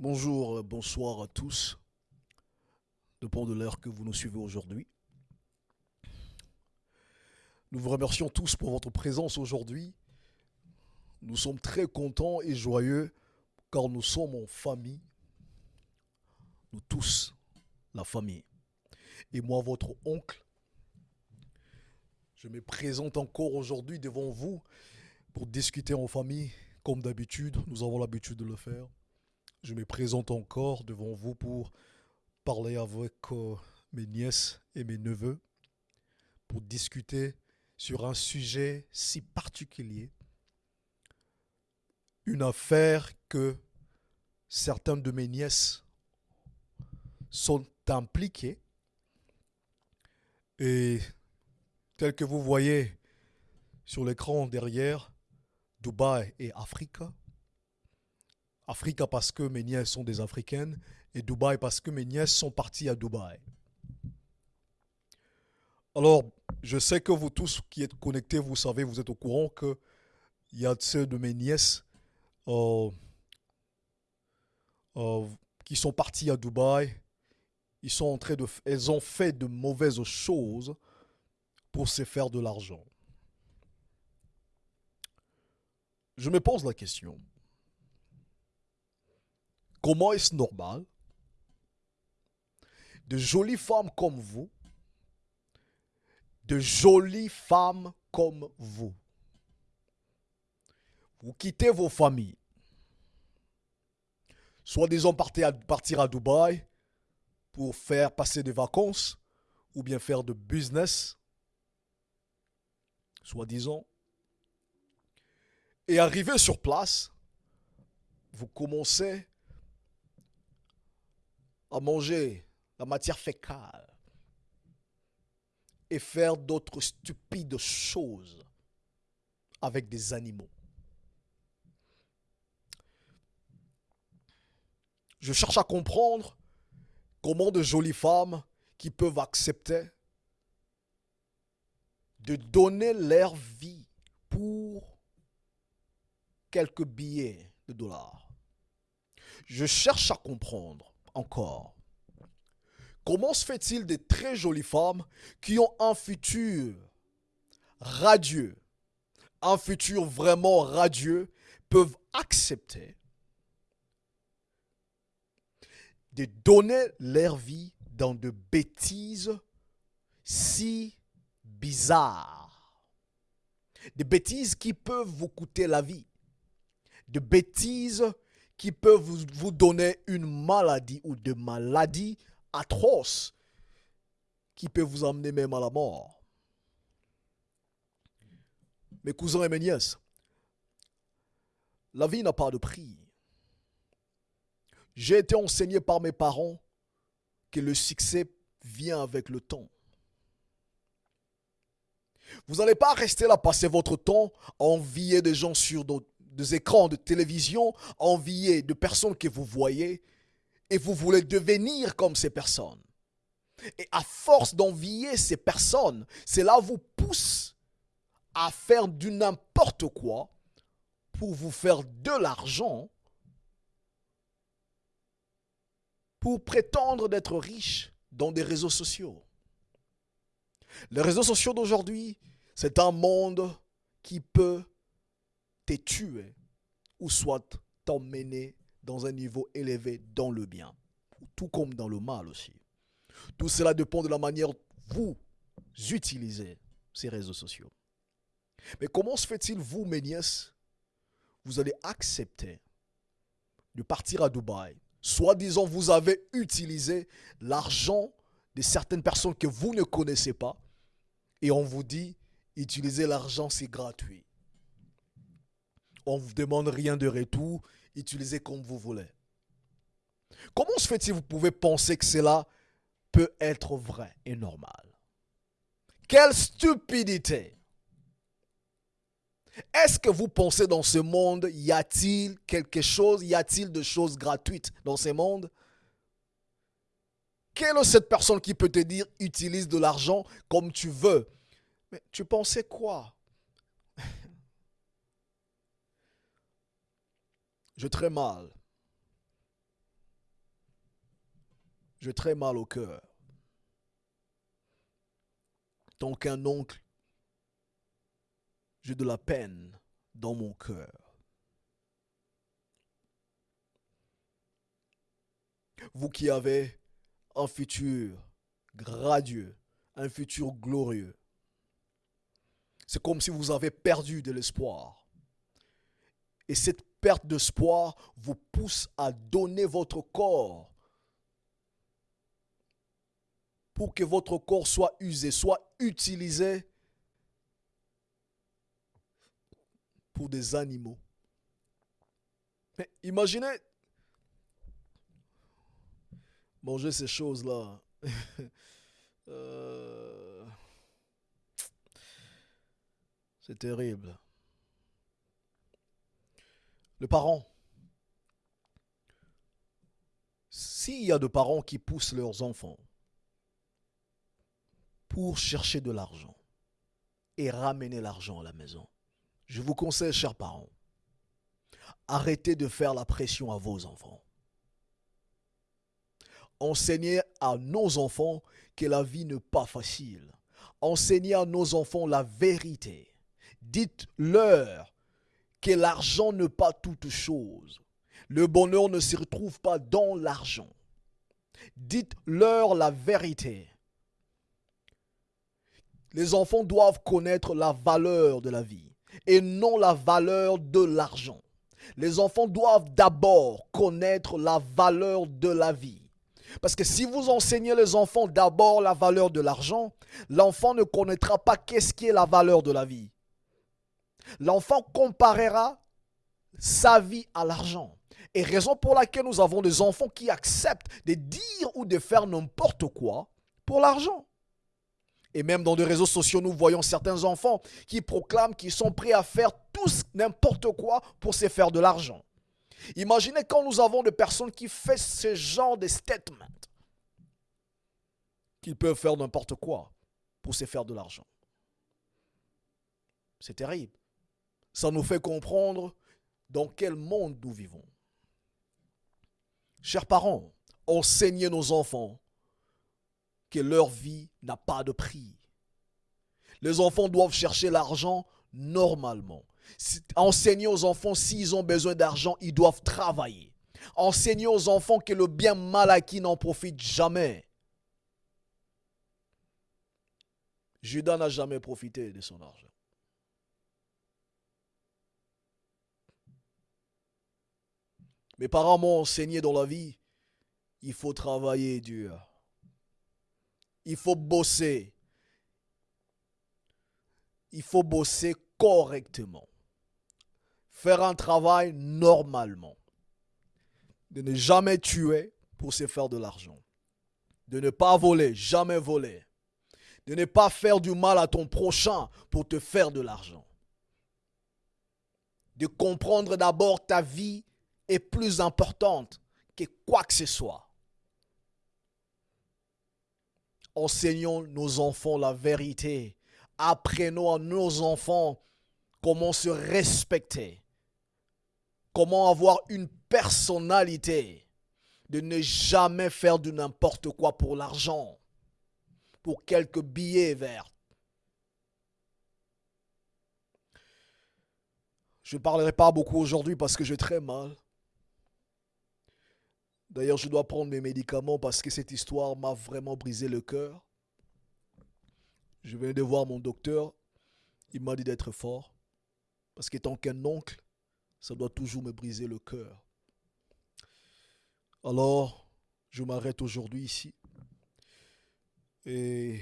Bonjour, euh, bonsoir à tous. Dépend de l'heure que vous nous suivez aujourd'hui. Nous vous remercions tous pour votre présence aujourd'hui. Nous sommes très contents et joyeux car nous sommes en famille. Nous tous, la famille. Et moi, votre oncle, je me présente encore aujourd'hui devant vous pour discuter en famille. Comme d'habitude, nous avons l'habitude de le faire. Je me présente encore devant vous pour parler avec euh, mes nièces et mes neveux, pour discuter sur un sujet si particulier, une affaire que certaines de mes nièces sont impliquées. Et tel que vous voyez sur l'écran derrière, Dubaï et Afrique. Afrique parce que mes nièces sont des Africaines et Dubaï parce que mes nièces sont parties à Dubaï. Alors, je sais que vous tous qui êtes connectés, vous savez, vous êtes au courant qu'il y a ceux de mes nièces euh, euh, qui sont parties à Dubaï. Elles ont fait de mauvaises choses pour se faire de l'argent. Je me pose la question. Comment est-ce normal de jolies femmes comme vous, de jolies femmes comme vous, vous quittez vos familles, soit disons partir à, Dubaï pour faire passer des vacances ou bien faire de business, soit disons, et arrivé sur place, vous commencez à manger la matière fécale et faire d'autres stupides choses avec des animaux. Je cherche à comprendre comment de jolies femmes qui peuvent accepter de donner leur vie pour quelques billets de dollars. Je cherche à comprendre encore. Comment se fait-il des très jolies femmes qui ont un futur radieux, un futur vraiment radieux, peuvent accepter de donner leur vie dans de bêtises si bizarres. Des bêtises qui peuvent vous coûter la vie de bêtises qui peuvent vous, donner une maladie ou de maladies atroces qui peuvent vous emmener même à la mort. Mes cousins et mes nièces, la vie n'a pas de prix. J'ai été enseigné par mes parents que le succès vient avec le temps. Vous n'allez pas rester là, passer votre temps à envier des gens sur d'autres des écrans de télévision, enviés de personnes que vous voyez, et vous voulez devenir comme ces personnes. Et à force d'envier ces personnes, cela vous pousse à faire du n'importe quoi pour vous faire de l'argent, pour prétendre d'être riche dans des réseaux sociaux. Les réseaux sociaux d'aujourd'hui, c'est un monde qui peut tuer ou soit t'emmener dans un niveau élevé dans le bien, tout comme dans le mal aussi. Tout cela dépend de la manière dont vous utilisez ces réseaux sociaux. Mais comment se fait-il, vous, mes nièces, vous allez accepter de partir à Dubaï, soit disant vous avez utilisé l'argent de certaines personnes que vous ne connaissez pas, et on vous dit, utiliser l'argent, c'est gratuit. On ne vous demande rien de retour. Utilisez comme vous voulez. Comment se fait-il vous pouvez penser que cela peut être vrai et normal? Quelle stupidité Est-ce que vous pensez dans ce monde, y a-t-il quelque chose, y a-t-il de choses gratuites dans ce monde? Quelle est cette personne qui peut te dire utilise de l'argent comme tu veux? Mais tu pensais quoi? Je très mal J'ai très mal au cœur. Tant qu'un oncle, j'ai de la peine dans mon cœur. Vous qui avez un futur gradieux, un futur glorieux, c'est comme si vous avez perdu de l'espoir. Et cette perte d'espoir vous pousse à donner votre corps pour que votre corps soit usé, soit utilisé pour des animaux. Mais imaginez manger ces choses-là. Euh, c'est terrible. Le parent. S'il y a de parents qui poussent leurs enfants pour chercher de l'argent et ramener l'argent à la maison, je vous conseille, chers parents, arrêtez de faire la pression à vos enfants. Enseignez à nos enfants que la vie n'est pas facile. Enseignez à nos enfants la vérité. Dites-leur que l'argent n'est pas toute chose. Le bonheur ne se retrouve pas dans l'argent. Dites-leur la vérité. Les enfants doivent connaître la valeur de la vie et non la valeur de l'argent. Les enfants doivent d'abord connaître la valeur de la vie. Parce que si vous enseignez les enfants d'abord la valeur de l'argent, l'enfant ne connaîtra pas qu'est-ce qui est la valeur de la vie. L'enfant comparera sa vie à l'argent. Et raison pour laquelle nous avons des enfants qui acceptent de dire ou de faire n'importe quoi pour l'argent. Et même dans les réseaux sociaux, nous voyons certains enfants qui proclament qu'ils sont prêts à faire tous n'importe quoi pour se faire de l'argent. Imaginez quand nous avons des personnes qui font ce genre de statement, qu'ils peuvent faire n'importe quoi pour se faire de l'argent. C'est terrible. Ça nous fait comprendre dans quel monde nous vivons. Chers parents, enseignez nos enfants que leur vie n'a pas de prix. Les enfants doivent chercher l'argent normalement. Enseignez aux enfants s'ils ont besoin d'argent, ils doivent travailler. Enseignez aux enfants que le bien mal acquis n'en profite jamais. Judas n'a jamais profité de son argent. Mes parents m'ont enseigné dans la vie, il faut travailler dur. Il faut bosser. Il faut bosser correctement. Faire un travail normalement. De ne jamais tuer pour se faire de l'argent. De ne pas voler, jamais voler. De ne pas faire du mal à ton prochain pour te faire de l'argent. De comprendre d'abord ta vie est plus importante que quoi que ce soit. Enseignons nos enfants la vérité. Apprenons à nos enfants comment se respecter, comment avoir une personnalité, de ne jamais faire du n'importe quoi pour l'argent, pour quelques billets verts. Je ne parlerai pas beaucoup aujourd'hui parce que j'ai très mal. D'ailleurs, je dois prendre mes médicaments parce que cette histoire m'a vraiment brisé le cœur. Je venais de voir mon docteur. Il m'a dit d'être fort. Parce qu'étant qu'un oncle, ça doit toujours me briser le cœur. Alors, je m'arrête aujourd'hui ici. Et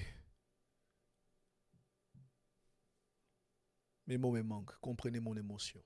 mes mots me manquent. Comprenez mon émotion.